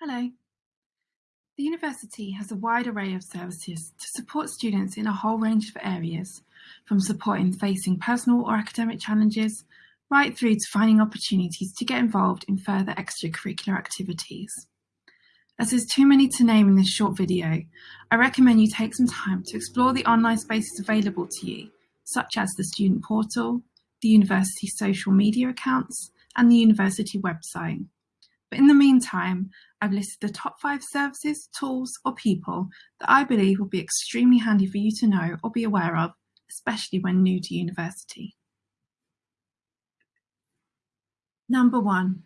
Hello. The university has a wide array of services to support students in a whole range of areas, from supporting facing personal or academic challenges, right through to finding opportunities to get involved in further extracurricular activities. As there's too many to name in this short video, I recommend you take some time to explore the online spaces available to you, such as the student portal, the university social media accounts, and the university website. But in the meantime, I've listed the top five services, tools, or people that I believe will be extremely handy for you to know or be aware of, especially when new to university. Number one,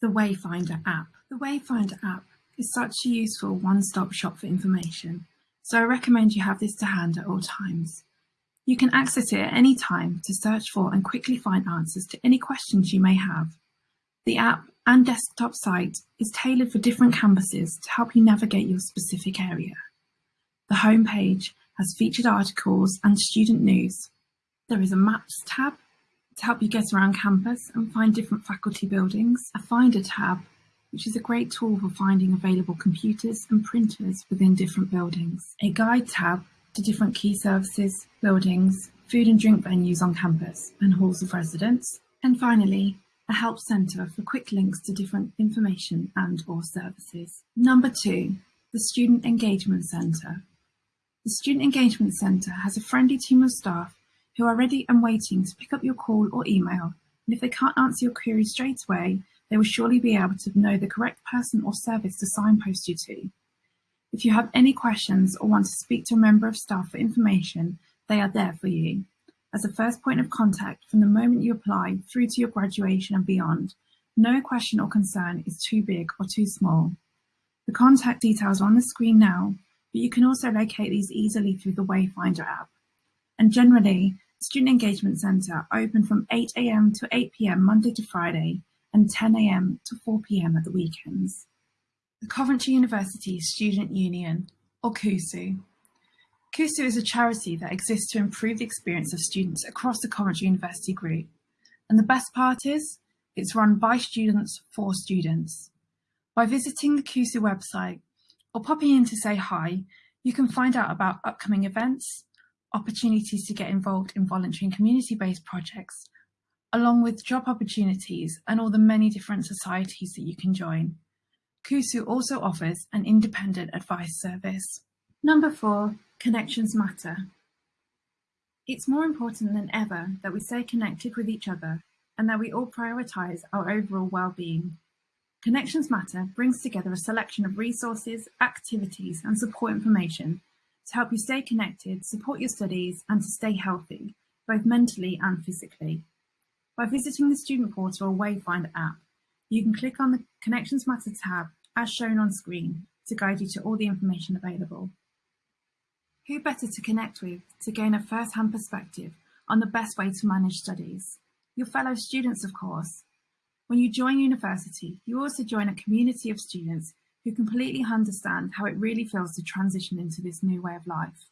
the Wayfinder app. The Wayfinder app is such a useful one-stop shop for information, so I recommend you have this to hand at all times. You can access it at any time to search for and quickly find answers to any questions you may have. The app and desktop site is tailored for different campuses to help you navigate your specific area. The homepage has featured articles and student news. There is a Maps tab to help you get around campus and find different faculty buildings, a Finder tab, which is a great tool for finding available computers and printers within different buildings, a Guide tab to different key services, buildings, food and drink venues on campus and halls of residence, and finally, a help centre for quick links to different information and or services. Number two, the Student Engagement Centre. The Student Engagement Centre has a friendly team of staff who are ready and waiting to pick up your call or email, and if they can't answer your query straight away, they will surely be able to know the correct person or service to signpost you to. If you have any questions or want to speak to a member of staff for information, they are there for you as a first point of contact from the moment you apply through to your graduation and beyond. No question or concern is too big or too small. The contact details are on the screen now, but you can also locate these easily through the Wayfinder app. And generally, Student Engagement Centre open from 8am to 8pm Monday to Friday and 10am to 4pm at the weekends. The Coventry University Student Union, or CUSU, CUSU is a charity that exists to improve the experience of students across the Coventry University Group. And the best part is, it's run by students for students. By visiting the CUSU website or popping in to say hi, you can find out about upcoming events, opportunities to get involved in voluntary and community-based projects, along with job opportunities and all the many different societies that you can join. CUSU also offers an independent advice service. Number four, Connections matter. It's more important than ever that we stay connected with each other and that we all prioritise our overall well-being. Connections Matter brings together a selection of resources, activities and support information to help you stay connected, support your studies and to stay healthy, both mentally and physically. By visiting the student portal or Wayfinder app, you can click on the Connections Matter tab as shown on screen to guide you to all the information available. Who better to connect with to gain a first-hand perspective on the best way to manage studies? Your fellow students, of course. When you join university, you also join a community of students who completely understand how it really feels to transition into this new way of life.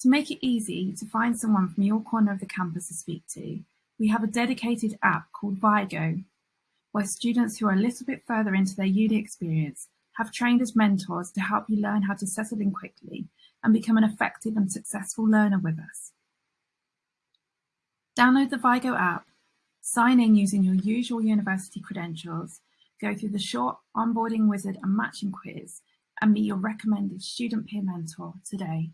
To make it easy to find someone from your corner of the campus to speak to, we have a dedicated app called Vygo, where students who are a little bit further into their uni experience have trained as mentors to help you learn how to settle in quickly and become an effective and successful learner with us. Download the Vygo app, sign in using your usual university credentials, go through the short onboarding wizard and matching quiz, and meet your recommended student peer mentor today.